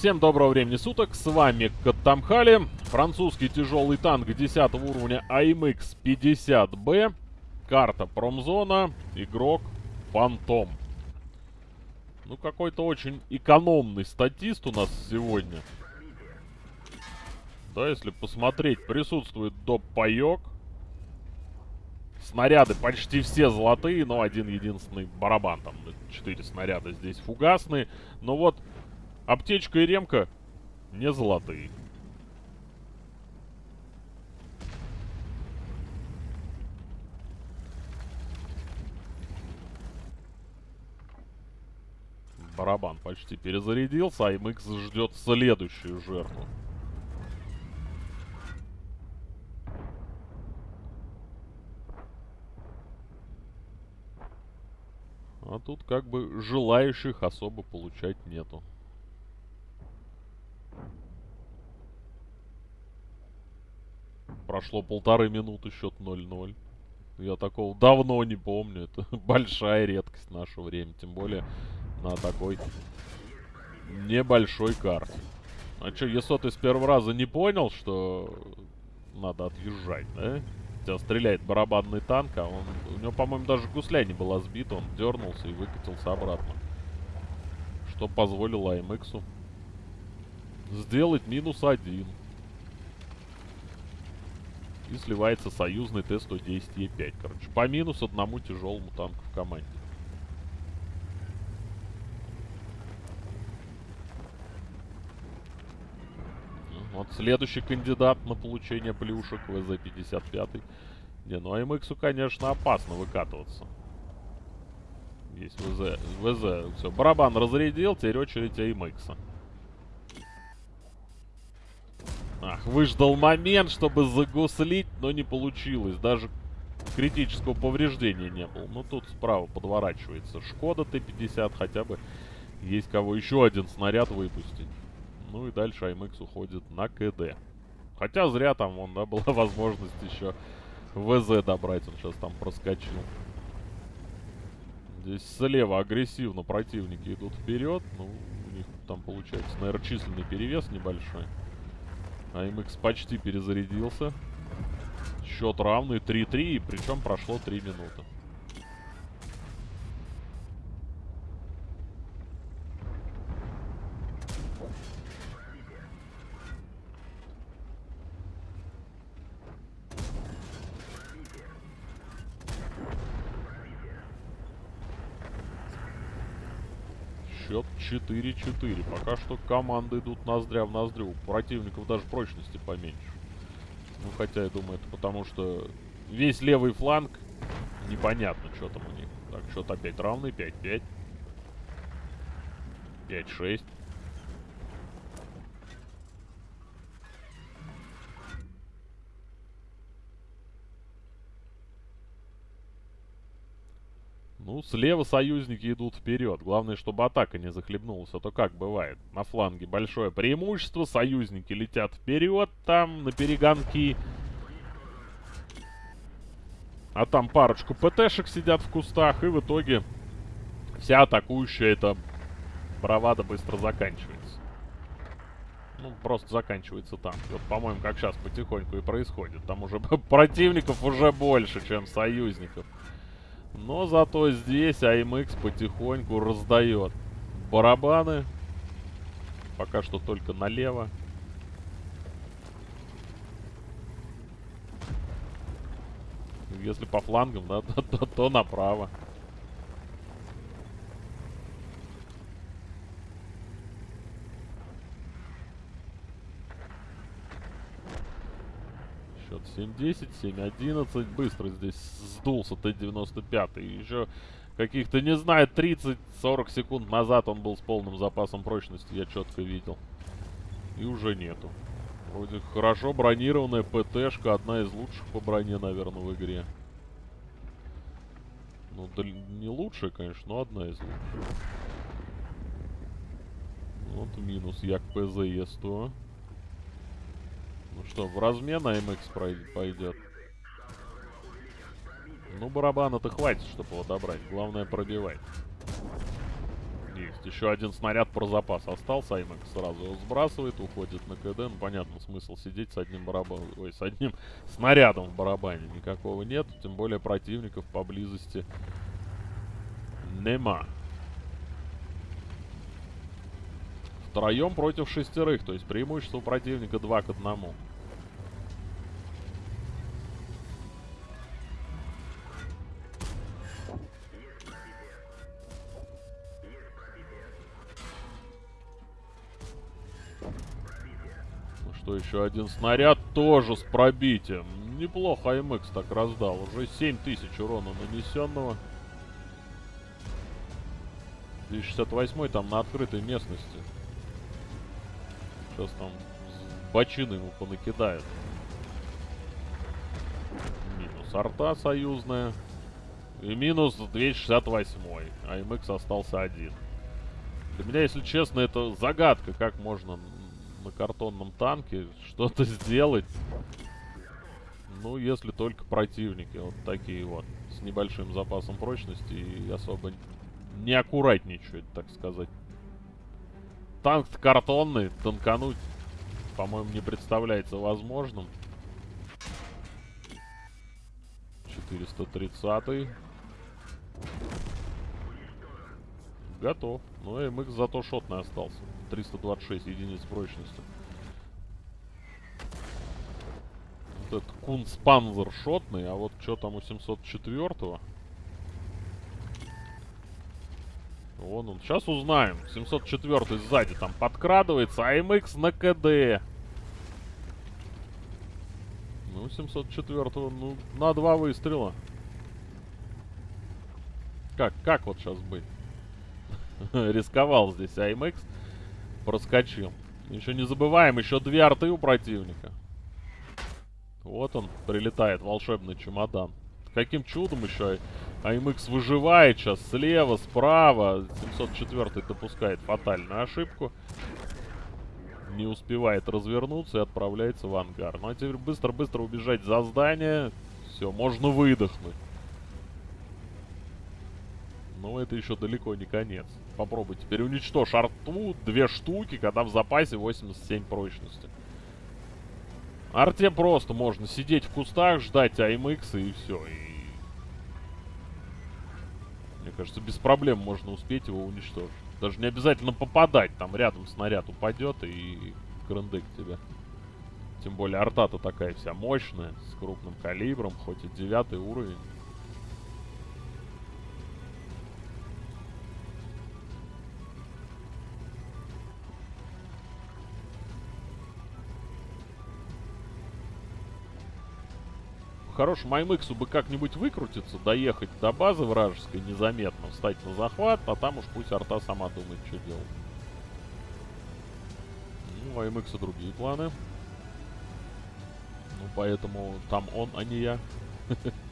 Всем доброго времени суток, с вами Каттамхали, французский тяжелый танк 10 уровня AMX 50B, карта Промзона, игрок Фантом. Ну, какой-то очень экономный статист у нас сегодня. Да, если посмотреть, присутствует доп-паёк. Снаряды почти все золотые, но один единственный барабан. Там 4 снаряда здесь фугасные. Но вот Аптечка и ремка не золотые. Барабан почти перезарядился, а MX ждет следующую жертву. А тут как бы желающих особо получать нету. Прошло полторы минуты, счет 0-0. Я такого давно не помню. Это большая редкость в наше время. Тем более на такой небольшой карте. А что, если ты с первого раза не понял, что надо отъезжать, да? Тебя стреляет барабанный танк, а он... У него, по-моему, даже гусля не была сбита. Он дернулся и выкатился обратно. Что позволило АМХу сделать минус один и сливается союзный Т-110Е5. Короче, по минус одному тяжелому танку в команде. Ну, вот следующий кандидат на получение плюшек ВЗ-55. Не, ну АМХу, конечно, опасно выкатываться. Есть ВЗ. ВЗ. Все, барабан разрядил, теперь очередь АМХа. Ах, выждал момент, чтобы загуслить, но не получилось. Даже критического повреждения не было. Ну, тут справа подворачивается Шкода Т-50, хотя бы есть кого еще один снаряд выпустить. Ну и дальше АМХ уходит на КД. Хотя зря там, вон, да, была возможность еще ВЗ добрать. Он сейчас там проскочил. Здесь слева агрессивно противники идут вперед. Ну, у них там получается, наверное, численный перевес небольшой. АМХ почти перезарядился. Счет равный 3-3, причем прошло 3 минуты. Счет 4-4. Пока что команды идут ноздря в ноздрю. У противников даже прочности поменьше. Ну, хотя, я думаю, это потому что весь левый фланг непонятно, что там у них. Так, счет опять равный. 5-5. 5-6. Ну, слева союзники идут вперед. Главное, чтобы атака не захлебнулась. А то как бывает? На фланге большое преимущество. Союзники летят вперед там, на перегонки. А там парочку ПТшек сидят в кустах. И в итоге вся атакующая эта бравада быстро заканчивается. Ну, просто заканчивается там. Вот, по-моему, как сейчас потихоньку и происходит. Там уже противников уже больше, чем союзников. Но зато здесь АМХ потихоньку раздает барабаны. Пока что только налево. Если по флангам, да, то, то, то направо. Счет 7-10, 7-11. Быстро здесь сдулся Т-95. Еще каких-то, не знаю, 30-40 секунд назад он был с полным запасом прочности. Я четко видел. И уже нету. Вроде хорошо бронированная ПТшка. Одна из лучших по броне, наверное, в игре. Ну, да не лучшая, конечно, но одна из лучших. Вот минус Як ПЗЕ-100. Ну что, в размен АМХ пойдет. Ну, барабана-то хватит, чтобы его добрать. Главное, пробивать. Есть. Еще один снаряд про запас остался. Аймак сразу его сбрасывает, уходит на КД. Ну, понятно, смысл сидеть с одним барабаном. Ой, с одним снарядом в барабане. Никакого нет. Тем более противников поблизости нема. Втроем против шестерых. То есть преимущество у противника 2 к 1. Ну что, еще один снаряд тоже с пробитием. Неплохо АМХ так раздал. Уже 7000 урона нанесенного. 268 там на открытой местности. Сейчас там бочины ему понакидают. Минус арта союзная. И минус 268. АМХ остался один. Для меня, если честно, это загадка, как можно на картонном танке что-то сделать. Ну, если только противники вот такие вот, с небольшим запасом прочности и особо не аккуратничают, так сказать. Танк картонный, танкануть, по-моему, не представляется возможным. 430 -й. Готов. Ну, МХ зато шотный остался. 326 единиц прочности. Вот этот Кунспанзер шотный, а вот что там у 704-го? Вон он. Сейчас узнаем. 704 сзади там подкрадывается. АМХ на КД. Ну, 704 ну, на два выстрела. Как, как вот сейчас быть? Рисковал здесь АМХ. Проскочил. Еще не забываем, еще две арты у противника. Вот он, прилетает, волшебный чемодан. Каким чудом еще АМХ выживает сейчас слева, справа. 704 допускает фатальную ошибку. Не успевает развернуться и отправляется в ангар. Ну а теперь быстро-быстро убежать за здание. Все, можно выдохнуть. Но это еще далеко не конец. Попробуй теперь уничтожь арту. Две штуки, когда в запасе 87 прочности. Арте просто можно сидеть в кустах, ждать АМХ и все. И... Мне кажется, без проблем можно успеть его уничтожить. Даже не обязательно попадать. Там рядом снаряд упадет и крындык тебе. Тем более арта-то такая вся мощная, с крупным калибром, хоть и девятый уровень. Хорошему аймыксу бы как-нибудь выкрутиться, доехать до базы вражеской незаметно, встать на захват, а там уж пусть арта сама думает, что делать. Ну, у аймыкса другие планы. Ну, поэтому там он, а не я.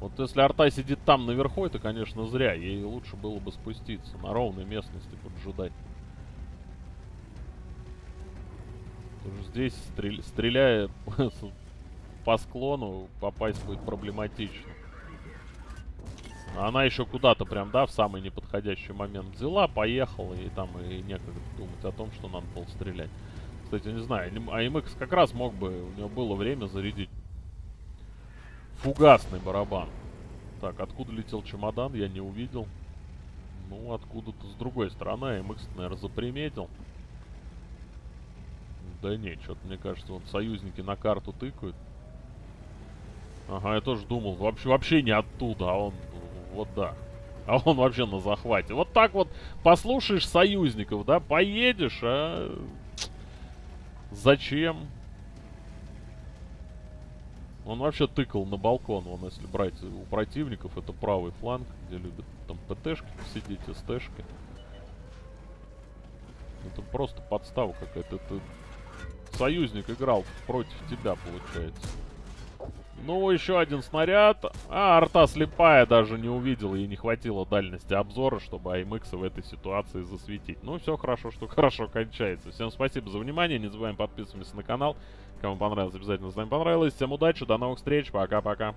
Вот если арта сидит там наверху, это, конечно, зря. Ей лучше было бы спуститься на ровной местности, поджидать. Потому здесь, стрель... стреляя по склону, попасть будет проблематично. Она еще куда-то прям, да, в самый неподходящий момент взяла, поехала, и там и некогда думать о том, что надо было стрелять. Кстати, не знаю, АМХ как раз мог бы, у него было время зарядить Фугасный барабан. Так, откуда летел чемодан, я не увидел. Ну, откуда-то с другой стороны. МХ, наверное, заприметил. Да не, что-то, мне кажется, вот союзники на карту тыкают. Ага, я тоже думал, вообще, вообще не оттуда, а он, вот да. А он вообще на захвате. Вот так вот послушаешь союзников, да, поедешь, а... Зачем? Он вообще тыкал на балкон. Вон, если брать у противников, это правый фланг, где любят там ПТшки сидеть, СТшки. Это просто подстава какая-то. Это союзник играл против тебя, получается. Ну, еще один снаряд. А, арта слепая даже не увидела. Ей не хватило дальности обзора, чтобы АМХ в этой ситуации засветить. Ну, все хорошо, что хорошо кончается. Всем спасибо за внимание. Не забываем подписываться на канал. Кому понравилось, обязательно с нами понравилось. Всем удачи, до новых встреч. Пока-пока.